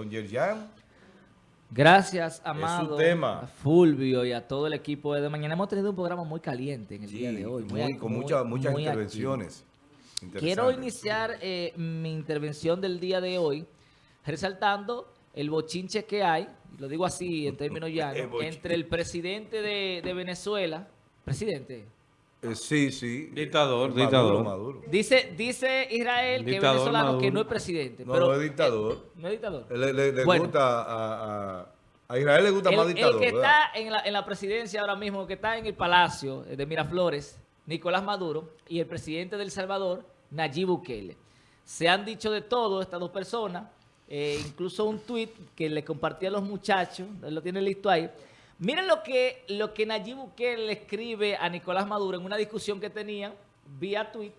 Don Yerjan. Gracias, Amado, tema. Fulvio y a todo el equipo de Mañana. Hemos tenido un programa muy caliente en el día de hoy. Muy, con muchas muchas intervenciones. Quiero iniciar eh, mi intervención del día de hoy resaltando el bochinche que hay, lo digo así en términos llanos, entre el presidente de, de Venezuela, presidente, eh, sí, sí. Dictador, dictador. Maduro. Dice, dice Israel que es venezolano que no es presidente. No, no es dictador. no es dictador. Le, gusta a, a, Israel le gusta más dictador. El que está en la, en la presidencia ahora mismo, que está en el palacio de Miraflores, Nicolás Maduro, y el presidente de El Salvador, Nayib Bukele. Se han dicho de todo estas dos personas, eh, incluso un tuit que le compartí a los muchachos, lo tiene listo ahí, Miren lo que, lo que Nayib Bukele le escribe a Nicolás Maduro en una discusión que tenían vía tweet.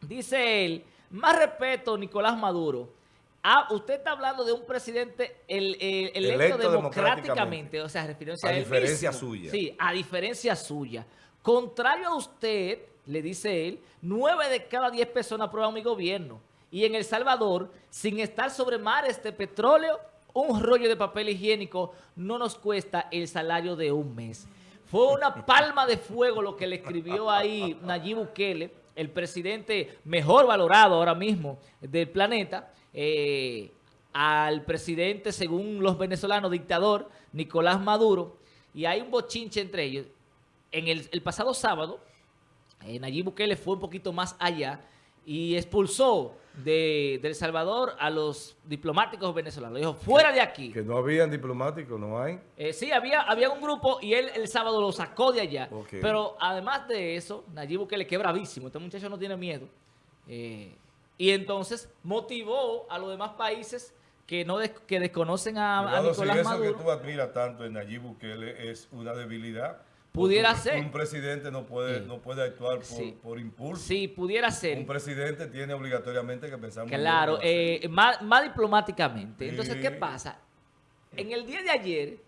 Dice él, más respeto, Nicolás Maduro. Ah, usted está hablando de un presidente el, electo, democráticamente, o sea, refiriéndose a, a diferencia suya. Sí, a diferencia suya. Contrario a usted, le dice él, nueve de cada diez personas aprueban mi gobierno. Y en El Salvador, sin estar sobre mares de petróleo, un rollo de papel higiénico no nos cuesta el salario de un mes. Fue una palma de fuego lo que le escribió ahí Nayib Bukele, el presidente mejor valorado ahora mismo del planeta, eh, al presidente, según los venezolanos, dictador Nicolás Maduro, y hay un bochinche entre ellos. En el, pasado sábado, eh, Nayib Bukele fue un poquito más allá y expulsó de, El Salvador a los diplomáticos venezolanos. Dijo, fuera de aquí. Que no habían diplomáticos, ¿no hay? Eh, sí, había, había un grupo y él el sábado lo sacó de allá. Pero además de eso, Nayib Bukele, que es bravísimo, este muchacho no tiene miedo. Eh, y entonces motivó a los demás países que no que desconocen a, Nicolás si Maduro. eso que tú admiras tanto en Nayib Bukele es una debilidad, Pudiera ser. Un presidente no puede, no puede actuar por, impulso. Sí, pudiera ser. Un presidente tiene obligatoriamente que pensar Claro, eh, más, diplomáticamente. Entonces, ¿qué pasa? En el día de ayer,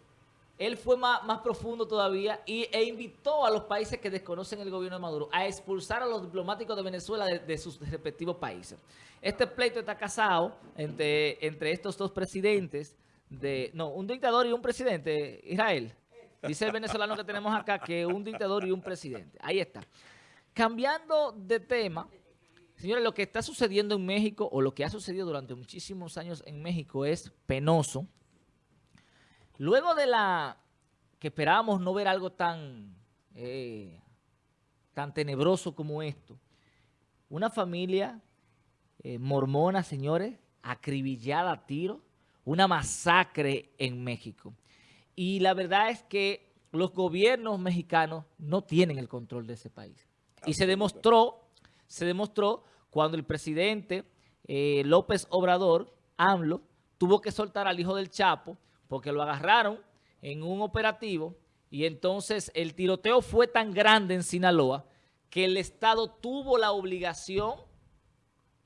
él fue más, más profundo todavía y, e invitó a los países que desconocen el gobierno de Maduro a expulsar a los diplomáticos de Venezuela de, sus respectivos países. Este pleito está casado entre, entre estos dos presidentes, de no, un dictador y un presidente, Israel. Dice el venezolano que tenemos acá que un dictador y un presidente. Ahí está. Cambiando de tema, señores, lo que está sucediendo en México o lo que ha sucedido durante muchísimos años en México es penoso. Luego de la que esperábamos no ver algo tan, eh, tan tenebroso como esto, una familia eh, mormona, señores, acribillada a tiro, una masacre en México. Y la verdad es que los gobiernos mexicanos no tienen el control de ese país. Y se demostró, se demostró cuando el presidente eh, López Obrador, AMLO, tuvo que soltar al hijo del Chapo porque lo agarraron en un operativo y entonces el tiroteo fue tan grande en Sinaloa que el Estado tuvo la obligación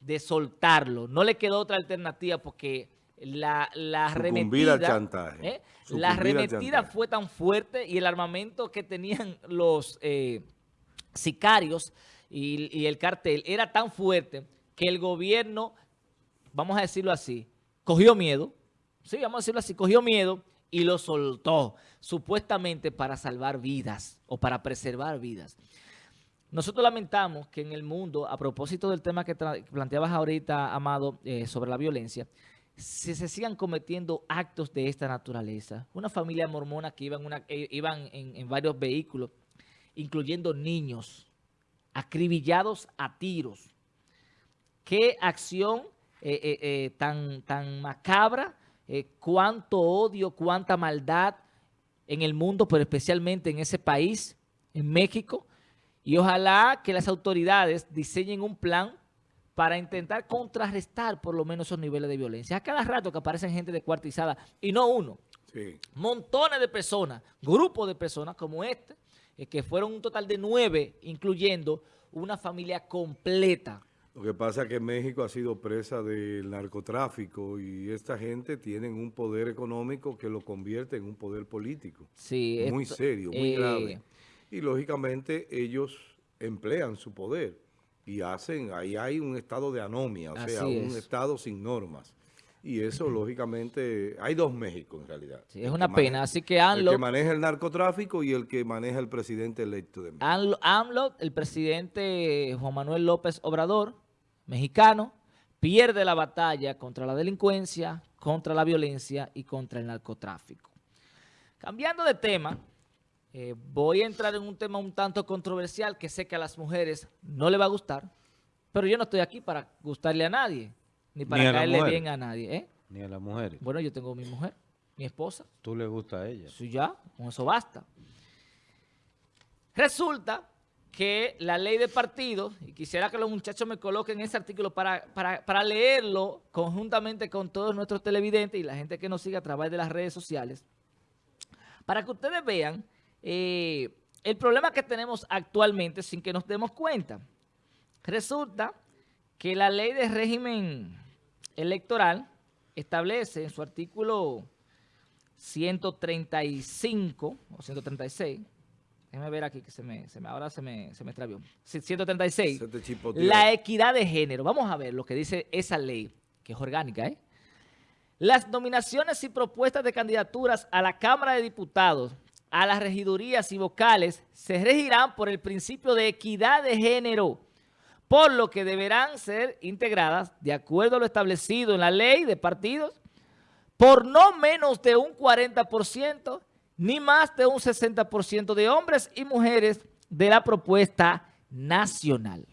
de soltarlo. No le quedó otra alternativa porque la, la arremetida, chantaje. ¿eh? la arremetida fue tan fuerte y el armamento que tenían los eh, sicarios y, el cartel era tan fuerte que el gobierno, vamos a decirlo así, cogió miedo, sí, vamos a decirlo así, cogió miedo y lo soltó, supuestamente para salvar vidas o para preservar vidas. Nosotros lamentamos que en el mundo, a propósito del tema que planteabas ahorita, Amado, eh, sobre la violencia, se, se sigan cometiendo actos de esta naturaleza. Una familia mormona que iban, una, eh, iban en, varios vehículos, incluyendo niños, acribillados a tiros. Qué acción eh, eh, tan, tan macabra, cuánto odio, cuánta maldad en el mundo, pero especialmente en ese país, en México. Y ojalá que las autoridades diseñen un plan para intentar contrarrestar por lo menos esos niveles de violencia. A cada rato que aparecen gente descuartizada, y no uno, montones de personas, grupos de personas como este, eh, que fueron un total de nueve, incluyendo una familia completa. Lo que pasa es que México ha sido presa del narcotráfico y esta gente tiene un poder económico que lo convierte en un poder político. Sí, muy serio, muy grave. Eh, y lógicamente ellos emplean su poder y hacen, ahí hay un estado de anomia, o sea, un estado sin normas. Y eso, lógicamente, hay dos México en realidad. Sí, es El una pena. maneja- Así que El AMLO, que maneja el narcotráfico y el que maneja el presidente electo de México. AMLO, AMLO, el presidente Juan Manuel López Obrador, mexicano, pierde la batalla contra la delincuencia, contra la violencia y contra el narcotráfico. Cambiando de tema, eh, voy a entrar en un tema un tanto controversial que sé que a las mujeres no le va a gustar, pero yo no estoy aquí para gustarle a nadie, ni para Ni caerle bien a nadie. ¿eh? Ni a las mujeres. Bueno, yo tengo mi mujer, mi esposa, Tú le gusta a ella. eso ya, con eso basta. Resulta que la ley de partidos, y quisiera que los muchachos me coloquen ese artículo para, para, para leerlo conjuntamente con todos nuestros televidentes y la gente que nos sigue a través de las redes sociales, para que ustedes vean eh, el problema que tenemos actualmente sin que nos demos cuenta. Resulta que la ley de régimen electoral establece en su artículo 135 o 136, déjame ver aquí que se me, se me ahora se me, se me extravió, Sí, 136, Se te chipoteó. la equidad de género. Vamos a ver lo que dice esa ley, que es orgánica, ¿eh? Las nominaciones y propuestas de candidaturas a la Cámara de Diputados, a las regidurías y vocales, se regirán por el principio de equidad de género, por lo que deberán ser integradas, de acuerdo a lo establecido en la ley de partidos, por no menos de un 40%, ni más de un 60% de hombres y mujeres de la propuesta nacional.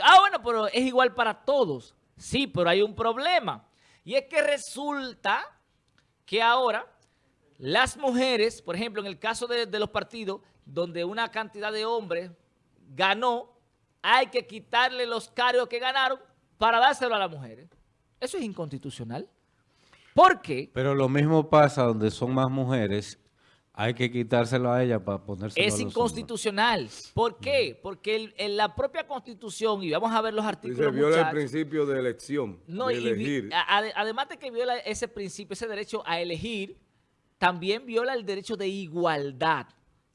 Ah, bueno, pero es igual para todos. Sí, pero hay un problema. Y es que resulta que ahora las mujeres, por ejemplo, en el caso de, de los partidos, donde una cantidad de hombres ganó, hay que quitarle los cargos que ganaron para dárselo a las mujeres. Eso es inconstitucional. ¿Por qué? Pero lo mismo pasa donde son más mujeres. Hay que quitárselo a ella para ponérselo Es a los hombres. inconstitucional. ¿Por qué? Porque el- en la propia Constitución, y vamos a ver los Y artículos, se viola el principio de elección, No, de y vi- elegir. a- además de que viola ese principio, ese derecho a elegir, también viola el derecho de igualdad.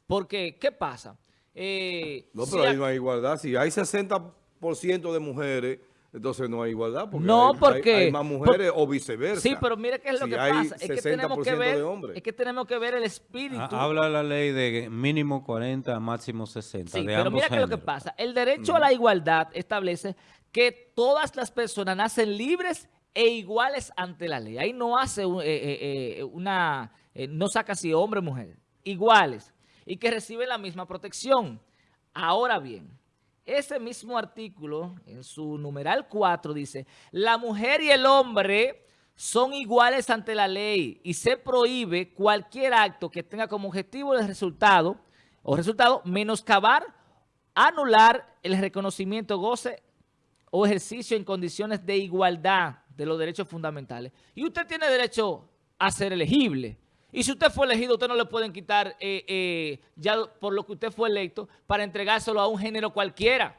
Porque, ¿qué pasa? Eh, No, si pero a- ahí no hay igualdad. Si hay 60% de mujeres, entonces no hay igualdad. Porque No, hay, porque- hay- hay más mujeres o viceversa. Sí, pero mira qué es lo Si que hay pasa. Es que, tenemos que 60% ver, de hombres. es que tenemos que ver el espíritu. Ah, Habla la ley de mínimo 40, máximo 60. Sí, de pero ambos mira qué es lo que pasa. El derecho a la igualdad establece que todas las personas nacen libres e iguales ante la ley. Ahí no hace un- eh, eh, eh, una, eh, no saca si hombre o mujer, iguales y que reciben la misma protección. Ahora bien, ese mismo artículo en su numeral 4 dice, la mujer y el hombre son iguales ante la ley y se prohíbe cualquier acto que tenga como objetivo el resultado o resultado menoscabar, anular el reconocimiento, goce o ejercicio en condiciones de igualdad de los derechos fundamentales. Y usted tiene derecho a ser elegible. Y si usted fue elegido, usted no le pueden quitar eh, eh, ya por lo que usted fue electo para entregárselo a un género cualquiera.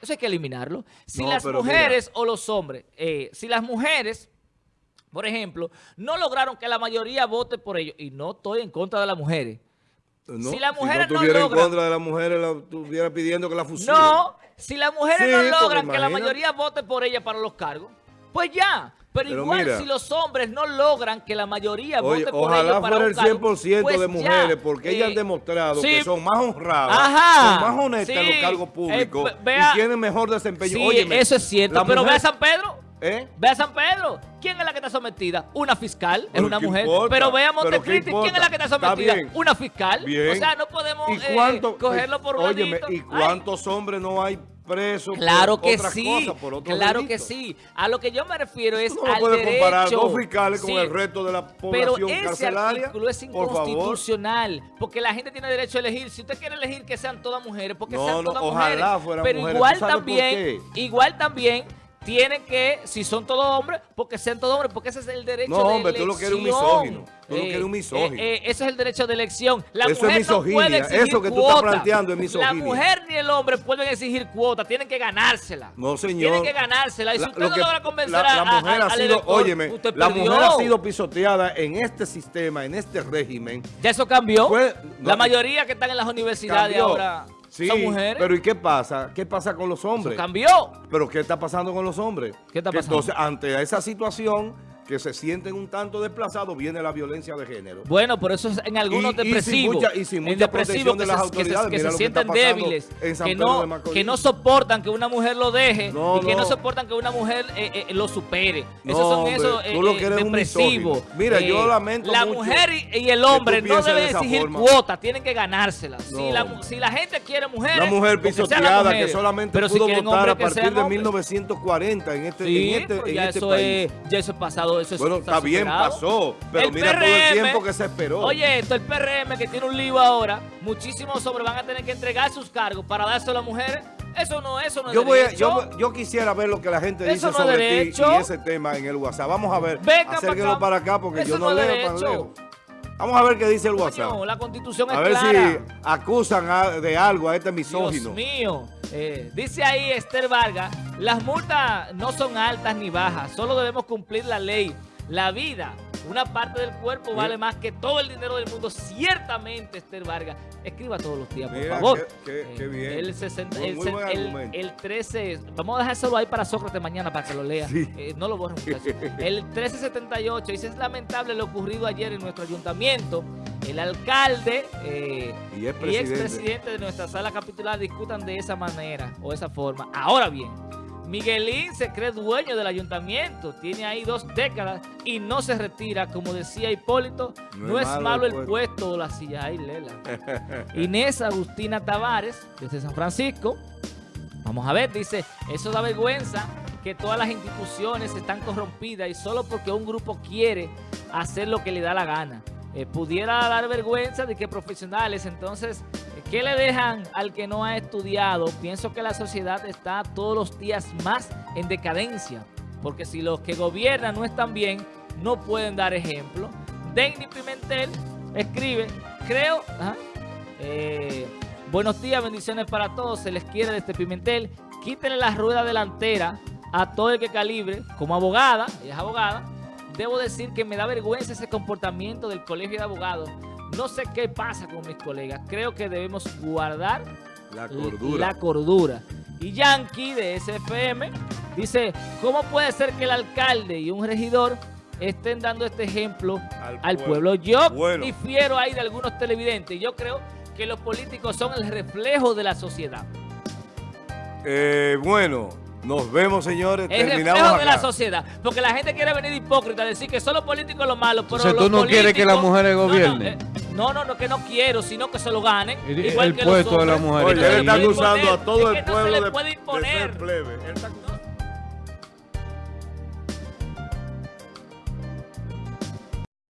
Eso hay que eliminarlo. Si No, las mujeres o los hombres, eh, si las mujeres, por ejemplo, no lograron que la mayoría vote por ellos, y no estoy en contra de las mujeres, No, si las mujeres no no estuviera logran- en contra de las mujeres, la estuviera pidiendo que la fusilen. No, si las mujeres Sí, no logran que la mayoría vote por ella para los cargos, pues ya. Pero, Pero igual mira. si los hombres no logran que la mayoría Oye, vote por ojalá ellos para fuera un el cargo, 100% pues de ya. mujeres, porque ellas Eh, han demostrado sí. que son más honradas, Ajá. son más honestas en Sí. los cargos públicos Eh, vea- y tienen mejor desempeño. Sí, Óyeme, eso es cierto. Pero ve mujer- a San Pedro. ¿Eh? Ve a San Pedro. ¿Quién es la que está sometida? Una fiscal, es una ¿qué mujer. importa? Pero ve a ¿Pero qué Montecristi, ¿quién es la que está Está sometida? bien. Una fiscal. Bien. O sea, no podemos ¿Y eh, cuánto, cogerlo por un. ¿y Ay. cuántos hombres no hay presos Claro por que otras sí, cosas, por otros claro que sí. A lo que yo me refiero es no al derecho. comparar dos fiscales con el resto de la Pero población ese carcelaria. artículo es por inconstitucional, porque la gente tiene derecho a elegir. Si usted quiere elegir que sean todas mujeres, porque No, sean no, todas ojalá mujeres. fueran pero mujeres. igual ¿Tú sabes por también, igual también tienen que, si son todos hombres, porque sean todos hombres, porque ese es el derecho No, de hombre, tú lo que eres un elección. misógino. Tú lo que eres un misógino. eh, eh, ese es el derecho de elección. La Eso es mujer no misoginia. puede exigir Eso que tú estás planteando es misoginia. La mujer ni el hombre pueden exigir cuota, tienen que ganársela. No, señor. Tienen que ganársela. Y si La- usted lo no que- logra convencer la, a, la a- mujer ha al sido, elector, óyeme, la mujer ha sido pisoteada en este sistema, en este régimen. Ya eso cambió. Fue- no, la mayoría que están en las universidades Cambió. ahora. Sí, son mujeres. pero ¿y qué pasa? ¿Qué pasa con los Eso hombres? cambió. ¿Pero qué está pasando con los hombres? ¿Qué está Que pasando? Entonces, ante esa situación, que se sienten un tanto desplazados, viene la violencia de género. Bueno, por eso es en algunos depresivos, y sin mucha depresivos protección de que las se, que se- autoridades. que se sienten débiles, que no, que no soportan que una mujer lo deje No, y que no. soportan que una mujer eh, eh, lo supere. No, esos son hombre, esos eh, depresivos. Mira, yo lamento La mucho mujer y, y el hombre no de deben exigir forma. cuotas, tienen que ganárselas. Si, la, si la gente quiere mujeres, Una mujer porque sean las pisoteada que solamente Pero pudo votar a partir de hombres. 1940 en este, en este, pues en este país. ya eso es pasado, eso Bueno, está bien, pasó, pero El mira todo el tiempo que se esperó. Oye, esto, el PRM que tiene un lío ahora, muchísimos hombres van a tener que entregar sus cargos para dárselo a las mujeres. Eso no, eso no es yo, voy a- yo, yo quisiera ver lo que la gente Eso dice no sobre ti y ese tema en el WhatsApp. Vamos a ver, Venga acá. para acá porque Eso yo no, no leo tan derecho. lejos. Vamos a ver qué dice el WhatsApp. Coño, la constitución es A ver clara. si acusan a- de algo a este Dios misógino. mío. Eh, dice ahí Esther Vargas, las multas no son altas ni bajas, solo debemos cumplir la ley. La vida, una parte del cuerpo Mira. vale más que todo el dinero del mundo. Ciertamente, Esther Vargas. Escriba todos los días, por Mira, favor. qué- qué- qué bien. El, 60, Muy- el, muy se- buen el- argumento. el 13, vamos a dejárselo ahí para Sócrates mañana para que lo lea. Sí. Eh, no lo borren. El 1378 dice, es lamentable lo ocurrido ayer en nuestro ayuntamiento. El alcalde... eh, Y es y presidente. expresidente de nuestra sala capitular discutan de esa manera o esa forma. Ahora bien, Miguelín se cree dueño del ayuntamiento, tiene ahí dos décadas y no se retira, como decía Hipólito, no, es malo, el puesto. o la silla. Ay, Lela. Inés Agustina Tavares, desde San Francisco, vamos a ver, dice, eso da vergüenza que todas las instituciones están corrompidas y solo porque un grupo quiere hacer lo que le da la gana. Eh, pudiera dar vergüenza de que profesionales, entonces, ¿qué le dejan al que no ha estudiado? Pienso que la sociedad está todos los días más en decadencia, porque si los que gobiernan no están bien, no pueden dar ejemplo. Denny Pimentel escribe, creo, eh, buenos días, bendiciones para todos, se les quiere desde Pimentel, quítenle la rueda delantera a todo el que calibre, como abogada, ella es abogada, debo decir que me da vergüenza ese comportamiento del colegio de abogados. No sé qué pasa con mis colegas. Creo que debemos guardar La cordura. la cordura. Y Yankee de SFM dice, ¿cómo puede ser que el alcalde y un regidor estén dando este ejemplo Al al pueblo. pueblo? Yo Bueno. difiero ahí de algunos televidentes. Yo creo que los políticos son el reflejo de la sociedad. Eh, bueno, nos vemos, señores. El Terminamos reflejo de la sociedad. Porque la gente quiere venir hipócrita decir que son los políticos los malos. Pero Entonces, los ¿tú no quieres que las mujeres No, no, gobiernen? eh, No, no, no, que no quiero, sino que se lo ganen. El- igual el que los puesto de la mujer Oye, él está acusando imponer. a todo Es el que no se pueblo le de, puede de ser imponer. plebe. Él está acusando-